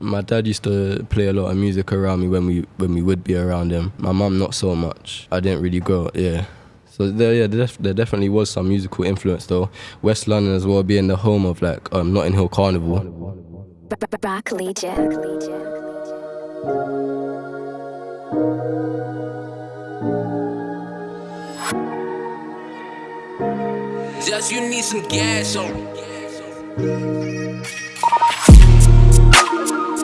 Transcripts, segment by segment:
My dad used to play a lot of music around me when we when we would be around him. My mum not so much. I didn't really grow. Yeah. So there, yeah, there, def- there definitely was some musical influence though. West London as well, being the home of like um, Notting Hill Carnival. Back Legion. Just you need some gas on. Bye.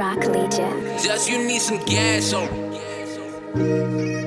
Back Legion. Just you need some gas on.